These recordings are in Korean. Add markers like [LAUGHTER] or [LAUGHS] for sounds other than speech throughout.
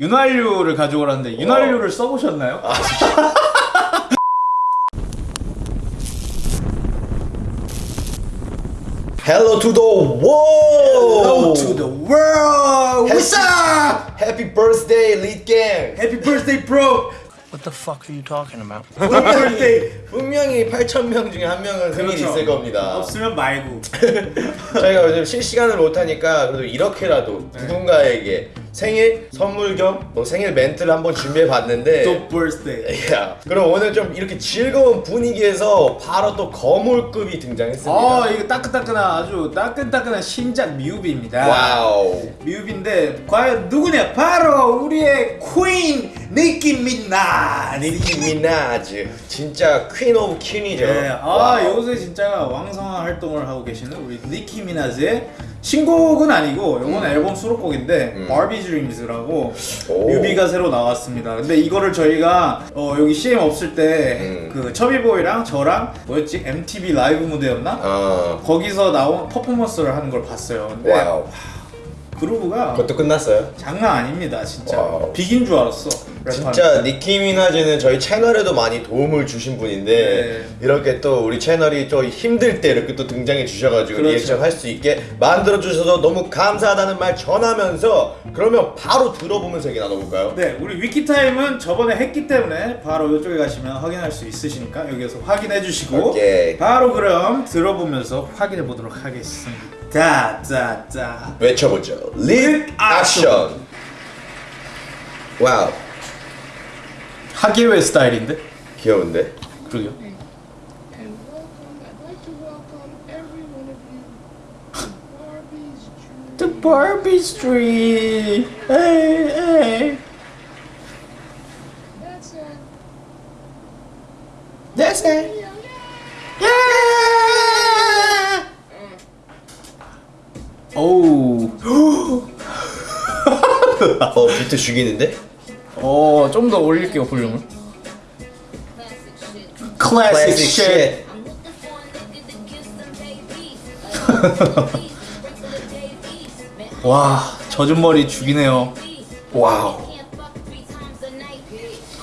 윤활유를 가져오라는데 윤활유를 써보셨나요? Hello to the world. Hello to the world! What's up? Happy birthday, lead gang. Happy birthday, bro! What the fuck are you talking about? Happy birthday! 분명히 8,000명 중에 한 명은 생일이 그렇죠. 있을 겁니다. 없으면 말고. 저희가 요즘 실시간을 못하니까 그래도 이렇게라도 네. 누군가에게 생일 선물 겸 뭐 생일 멘트를 한번 준비해 봤는데 또 birthday. 야, 그럼 오늘 좀 이렇게 즐거운 분위기에서 바로 또 거물급이 등장했습니다. 아 이거 따끈따끈한 아주 따끈따끈한 신작 뮤비입니다. Wow. 뮤비인데 과연 누구냐? 바로 우리의 queen 니키 미나즈. 니키 미나즈 진짜 queen of queen이죠. 네, 아 wow. 요새 진짜 왕성한 활동을 하고 계시는 우리 니키 미나즈의 신곡은 아니고 요건 앨범 수록곡인데 음. Barbie Dreams라고 오. 뮤비가 새로 나왔습니다. 근데 이거를 저희가 어, 여기 CM 없을 때 음. 그 처비보이랑 저랑 뭐였지 MTV 라이브 무대였나? 어. 거기서 나온 퍼포먼스를 하는 걸 봤어요. 근데 wow. Groove가 그것도 끝났어요? 장난 아닙니다, 진짜. Wow. 비긴 줄 알았어. 진짜 니키 미나즈는 저희 채널에도 많이 도움을 주신 분인데 네. 이렇게 또 우리 채널이 좀 힘들 때 이렇게 또 등장해 주셔가지고 그렇죠. 리액션 할 수 있게 만들어 주셔서 너무 감사하다는 말 전하면서 그러면 바로 들어보면서 얘기 나눠볼까요? 네, 우리 wiki time은 저번에 했기 때문에 바로 이쪽에 가시면 확인할 수 있으시니까 여기서 확인해 주시고 오케이. 바로 그럼 들어보면서 확인해 보도록 하겠습니다. 자자자. 외쳐보죠. 립 액션. 와우 하계회 스타일인데? 귀여운데? 그러게요. And welcome, I'd like to welcome every one of you to Barbie's Dream. The Barbie Street. Hey, hey. That's it. That's it. 어 비트 죽이는데? 어, 좀 더 올릴게요, 볼륨을. Shit. shit. [LAUGHS] 와, 젖은 머리 죽이네요. 와우.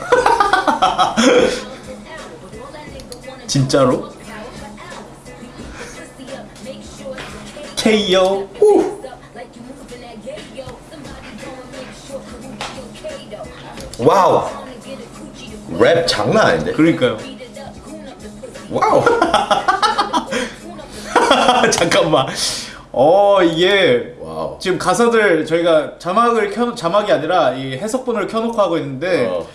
[LAUGHS] 진짜로? [LAUGHS] KO. Wow. 랩 장난 아닌데? 그러니까요. Wow. [LAUGHS] 잠깐만. 어, 이게 wow. 지금 가사들 저희가 자막을 켜 자막이 아니라 이 해석본을 켜놓고 하고 있는데 어.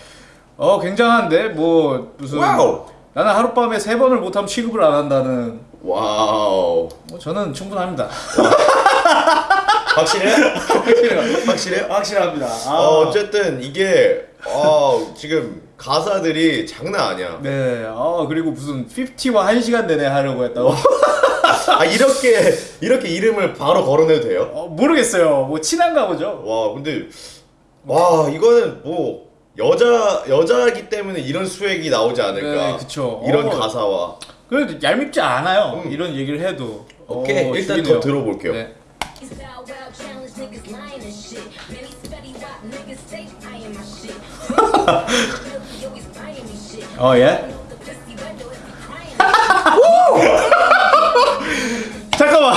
어, 굉장한데 뭐 무슨 wow. 나는 하룻밤에 세 번을 못하면 취급을 안 한다는 wow. 뭐 저는 충분합니다. 확실해? [LAUGHS] 확실해요. [LAUGHS] 확실해? 확실합니다. 아. 어, 어쨌든 이게 어, 지금 가사들이 장난 아니야. 네. 아 그리고 무슨 50와 1시간 내내 하려고 했다고. 아 이렇게 이렇게 이름을 바로 걸어내도 돼요? 어, 모르겠어요. 뭐 친한가 보죠. 와 근데 와 이거는 뭐 여자 여자기 때문에 이런 수액이 나오지 않을까? 네, 그쵸. 이런 어. 가사와 그래도 얄밉지 않아요. 음. 이런 얘기를 해도. 오케이 어, 일단 죽이네요. 더 들어볼게요. 네. 어 예? 잠깐만.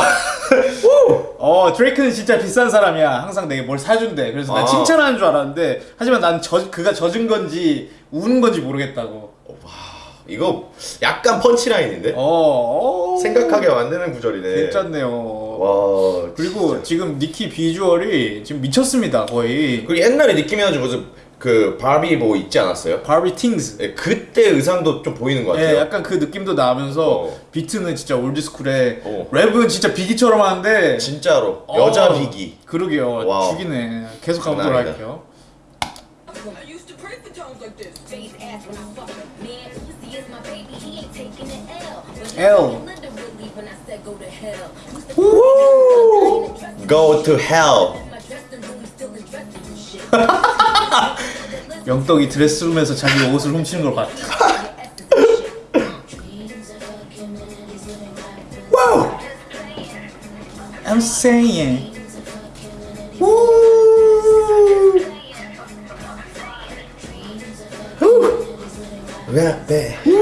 어 드레이크는 진짜 비싼 사람이야. 항상 내게 뭘 사준대. 그래서 난 아. 칭찬하는 줄 알았는데 하지만 난 저, 그가 젖은 건지 우는 건지 모르겠다고. 이거 약간 펀치라인인데 어, 어 생각하게 만드는 구절이네. 괜찮네요. 와 그리고 진짜. 지금 니키 비주얼이 지금 미쳤습니다 거의. 그리고 옛날에 느낌이 나죠 무슨 그 바비 뭐 있지 않았어요? Barbie Tingz. 네, 그때 의상도 좀 보이는 것 같아요. 예, 약간 그 느낌도 나면서 어. 비트는 진짜 old school에 어. 랩은 진짜 비기처럼 하는데 진짜로 어, 여자 비기. 그러게요 wow. 죽이네 계속 가보도록. 할게요 L. Woo! Go to hell. 영덕이 드레스룸에서 자기 옷을 훔치는 걸 봤다. wow! I'm saying. Woo! Woo! Right there.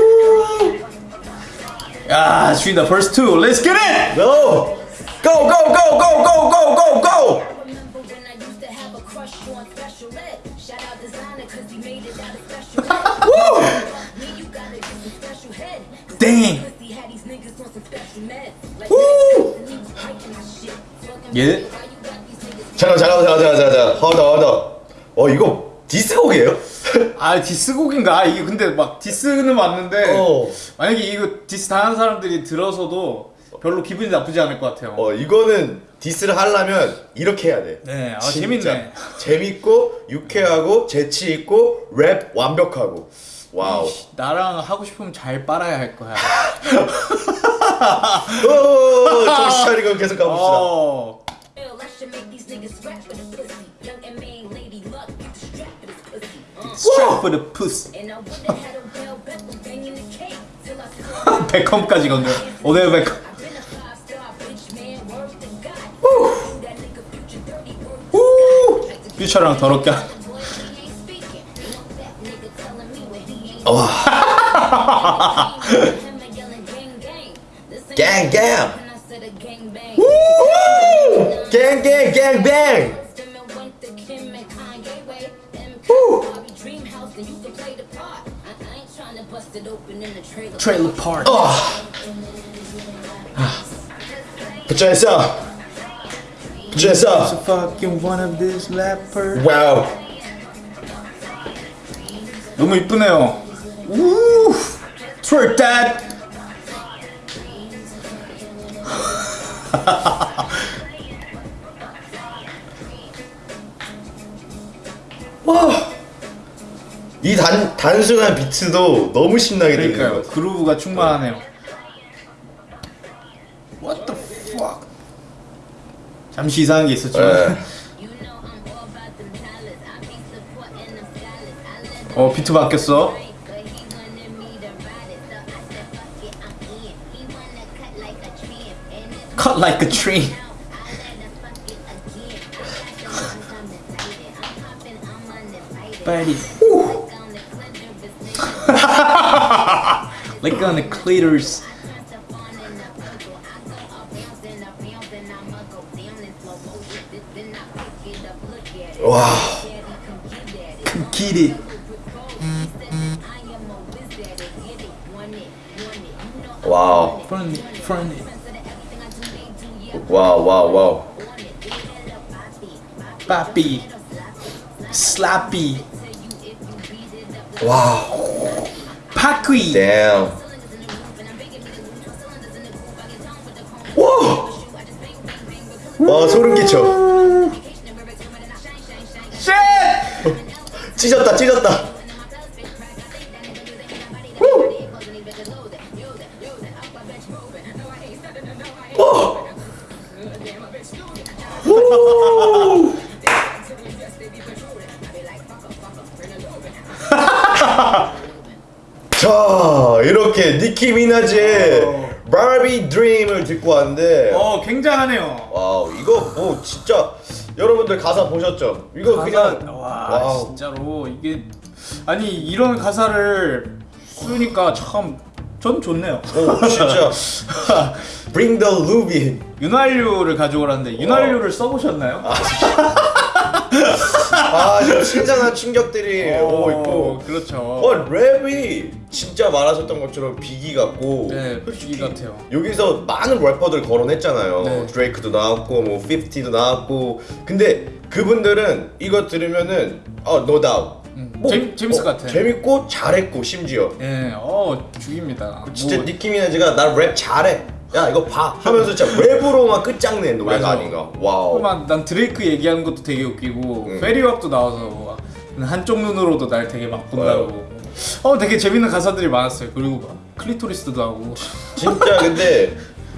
야, 죽인다. First two. Let's get it. No! Go go go go go go go go! Remember when I used to have a crush on special ed? Shout out designer cause he made it out of special ed. Me, you gotta get some special head. Dang. Pussy had these niggas on some special meds. Like, Woo! and he was breaking my shit. Fucking Get it? why you got these niggas 잠깐 잠깐 잠깐 잠깐 잠깐 허더 허더 어 이거 디스곡이에요? [LAUGHS] 아, 디스곡인가? 이게 근데 막 디스는 맞는데 어. 만약에 이거 디스 당한 사람들이 들어서도 별로 기분이 나쁘지 않을 것 같아요. 어 이거는 diss를 하려면 이렇게 해야 돼 네, 아, 진짜 재밌네. 재밌고 유쾌하고 재치 있고 랩 완벽하고 wow 나랑 하고 싶으면 잘 빨아야 할 거야. 오, 정신 차리고 계속 가봅시다 어. Cake till I saw 베컴까지 건데. 오늘 우! The 퓨처랑 더럽게. speaking. Want that nigga telling dream house, then you can play the part. I, I ain't trying to bust it open in the trailer. 트레일러 파크. 어. 붙여있어 붙여있어 fucking one of these rappers. 와우 너무 이쁘네요. 우! Twerk that. 이 단, 단순한 비트도 너무 신나게 들리는 같아 그루브가 충만하네요. What the fuck? 잠시 이상한 게. 네. Them 어 비트 바뀌었어. cut like a tree. Cut Like on the clitoris. 와 Get it. 와우 Front it, front it. 와우 와우 와우 Papi. Slappy. 와 우 Paqui. damn 와! 와 소름 끼쳐 Shit! 찢었다 찢었다 자 이렇게 니키 미나즈의 Barbie Dream을 듣고 왔는데 어 굉장하네요. Wow 이거 뭐 진짜 여러분들 가사 보셨죠? 이거 그냥 와 wow 진짜로 이게 아니 이런 가사를 쓰니까 참 전 좋네요. 오 진짜 [LAUGHS] Bring the lube 윤활유를 가져오라는데 윤활유를 써보셨나요? 아 지금 신선한 충격들이 오고 있고 그렇죠. 어 랩이 진짜 말하셨던 것처럼 비기 같고 네, 비기 같아요. 여기서 많은 래퍼들 거론했잖아요 네. 드레이크도 나왔고 뭐 50도 나왔고 근데 그분들은 이거 들으면은 어 no doubt 음, 재밌- 재밌을 것 같아. 재밌고 잘했고 심지어 예, 어 죽입니다. 진짜 뭐, 니키 미나즈가 나 랩 잘해 야 이거 봐 하면서 진짜 랩으로만 끝장낸 노래가 맞아. 아닌가 wow 막, 난 드레이크 얘기하는 것도 되게 웃기고 음. 페티왑도 나와서 막 한쪽 눈으로도 날 되게 막 본다고. 어 되게 재밌는 가사들이 많았어요. 그리고 막 클리토리스도 하고. 진짜 근데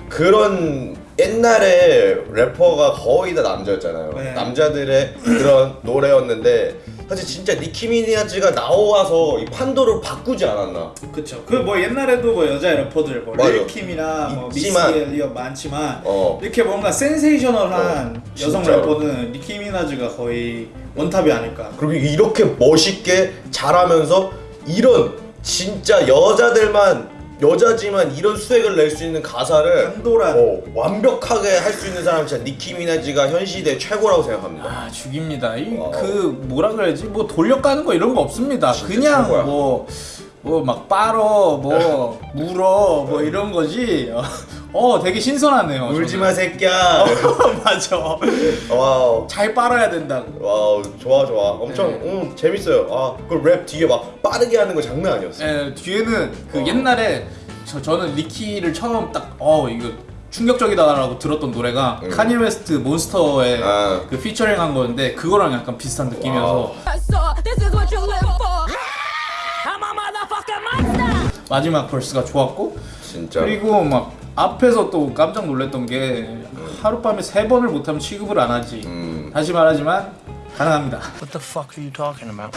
그런 옛날에 래퍼가 거의 다 남자였잖아요. 네. 남자들의 그런 [CLEARS THROAT] 노래였는데 사실 진짜 니키 미나즈가 나와서 이 판도를 바꾸지 않았나. 그쵸. 그 뭐 옛날에도 뭐 여자 래퍼들 뭐. 릴킴이나 뭐 미스 있지만. 엘리엇 많지만 어. 이렇게 뭔가 센세이셔널한 어, 여성. 래퍼는 니키 미나즈가 거의 원탑이 아닐까. 그리고 이렇게 멋있게 잘하면서 이런 진짜 여자들만 여자지만 이런 swag을 낼 수 있는 가사를 한도란. 어, 완벽하게 할 수 있는 사람 진짜 니키 미나즈가 현 시대 최고라고 생각합니다. 아 죽입니다. 이. 그 뭐라 그래야지 뭐 돌려가는 거 이런 거 없습니다. 그냥. 뭐 뭐 막 빨어 뭐 물어 뭐 이런 거지. 어 되게 신선하네요. 울지 저는. 마 새끼야. [LAUGHS] 맞아. 와우. 잘 빨아야 된다고. 와우 좋아 좋아 엄청 네. 음, 재밌어요 아그 랩 뒤에 막 빠르게 하는 거 장난 아니었어 예, 뒤에는 그 어. 옛날에 저, 저는 니키를 처음 딱 어 이거 충격적이다라고 들었던 노래가 카니예 웨스트 Monster의 음. 아. 그 피처링 한 거였는데 그거랑 약간 비슷한 느낌이어서. 마지막 벌스가 좋았고 진짜 그리고 막 앞에서 또 깜짝 놀랐던 게 하룻밤에 세 번을 못하면 취급을 안 하지. 음. 다시 말하지만 가능합니다. What the fuck are you talking about?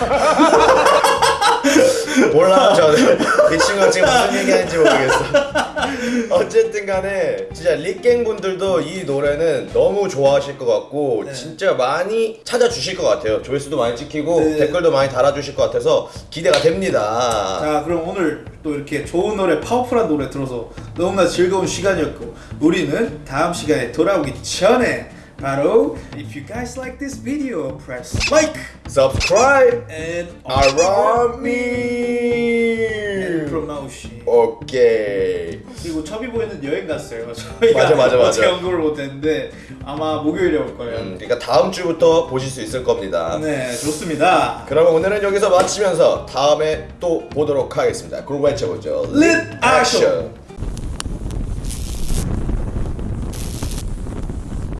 몰라 저는 이 친구가 지금 무슨 얘기하는지 모르겠어 [LAUGHS] 어쨌든 간에 진짜 릭갱 분들도 이 노래는 너무 좋아하실 것 같고 진짜 많이 찾아주실 것 같아요. 조회수도 많이 찍히고 네. 댓글도 많이 달아주실 것 같아서 기대가 됩니다. 자 그럼 오늘 또 이렇게 좋은 노래 파워풀한 노래 들어서 너무나 즐거운 시간이었고 우리는 다음 시간에 돌아오기 전에 바로 If you guys like this video press like subscribe and around promotion 오케이. 그리고 첩이 보이는 여행 갔어요. [LAUGHS] 저희가 맞아, 맞아, 맞아. 어제 연구를 못했는데 아마 목요일에 올 거예요. 음, 그러니까 다음 주부터 보실 수 있을 겁니다. 네 좋습니다. 그러면 오늘은 여기서 마치면서 다음에 또 보도록 하겠습니다. 그룹 외쳐보죠. Lit Action.